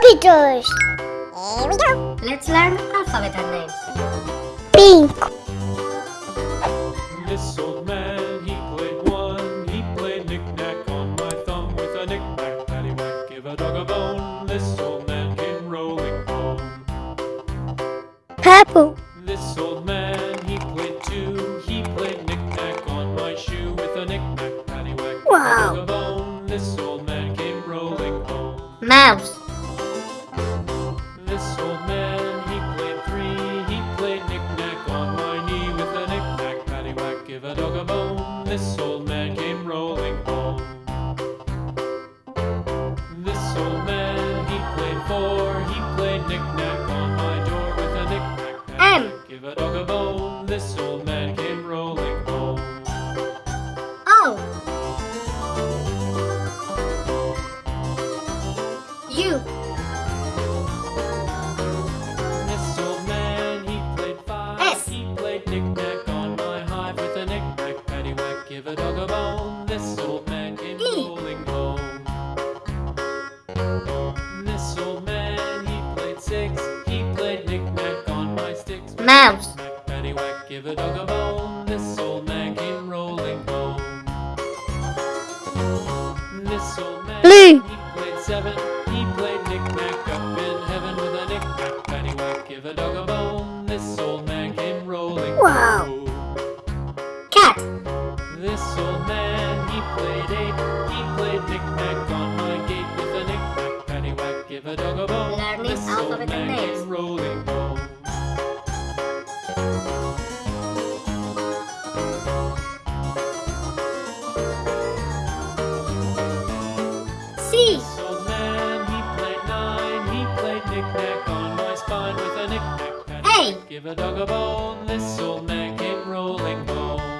Computers. Here we go. Let's learn alphabet names. Pink. This old man, he played one. He played knick-knack on my thumb with a knick-knack, paddywhack, give a dog a bone. This old man came rolling home. Purple. Mouse. This old man, he played three. He played knick-knack on my knee with a knick-knack, paddywhack, give a dog a bone. This give a dog a bone. This old man came rolling home. This old man, he played six. He played knick-knack on my sticks. Mouse. Paddywhack, give a dog a bone. This old man came rolling home. This old man, Blue. he played seven. He played knick-knack up in heaven with a knick-knack, paddywhack, give a dog a bone. Knick-knack on my gate with a knick-knack, paddywhack, give a dog a bone. Old alphabet man names. rolling home. C. This old man, he played nine. He played knick-knack on my spine with a knick-knack, paddywhack, give a dog a bone. This old man came rolling home.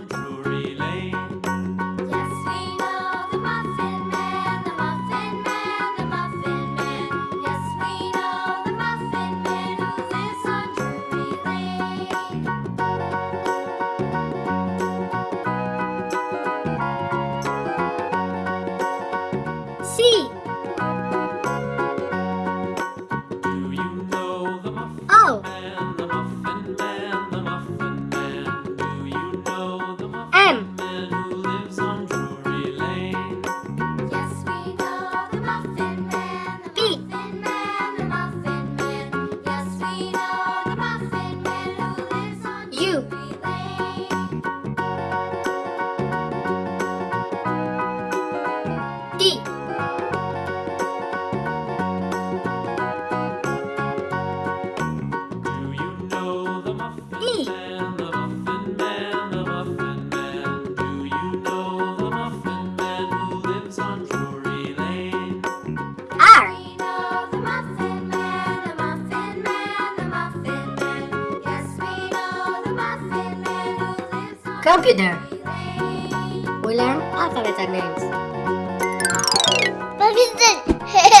Computer. We learn alphabet and names. Robinson.